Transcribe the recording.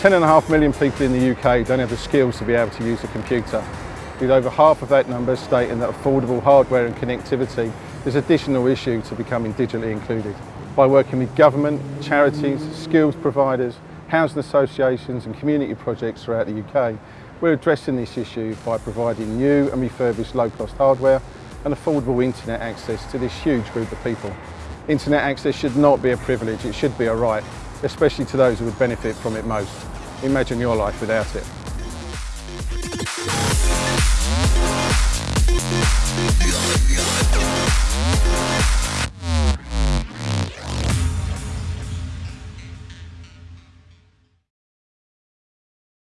Ten and a half million people in the UK don't have the skills to be able to use a computer, with over half of that number stating that affordable hardware and connectivity is an additional issue to becoming digitally included. By working with government, charities, skills providers, housing associations and community projects throughout the UK, we're addressing this issue by providing new and refurbished low-cost hardware and affordable internet access to this huge group of people. Internet access should not be a privilege, it should be a right, especially to those who would benefit from it most. Imagine your life without it.